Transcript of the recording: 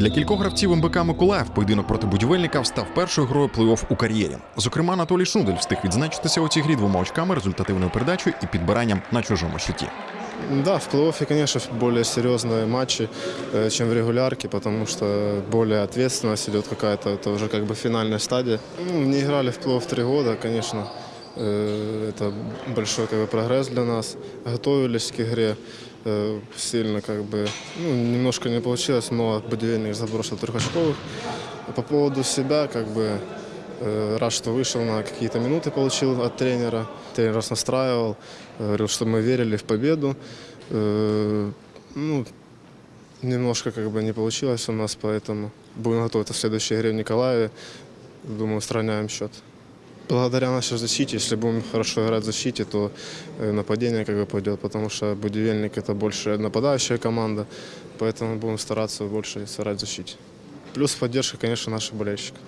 Для кількох гравців МБК Миколаїв поєдинок проти будівельника став першою грою плей-офф у кар'єрі. Зокрема, Анатолій Шнудель встиг відзначитися у цій грі двома очками, результативною передачею і підбиранням на чужому щиті. Да, в плей-оффе, конечно, более серьезные матчи, э, чем в регулярке, потому что более ответственность идет какая-то, это уже как бы финальная стадия. Ну, не играли в плей-офф три года, конечно, э, это большой как бы, прогресс для нас. Готовились к игре э, сильно, как бы, ну, немножко не получилось, но будильник забросил трехочковых. По поводу себя, как бы, Э, Рад, что вышел на какие-то минуты, получил от тренера. Тренер нас настраивал, э, говорил, что мы верили в победу. Э, Ну, немножко как бы не получилось у нас, поэтому будем готовиться в следующей игре в Николаеве. Думаю, устраняем счет. Благодаря нашей защите, если будем хорошо играть в защите, то э, нападение как бы пойдет, потому что Будивельник это больше нападающая команда, поэтому будем стараться больше сыграть в защите. Плюс поддержка, конечно, наших болельщиков.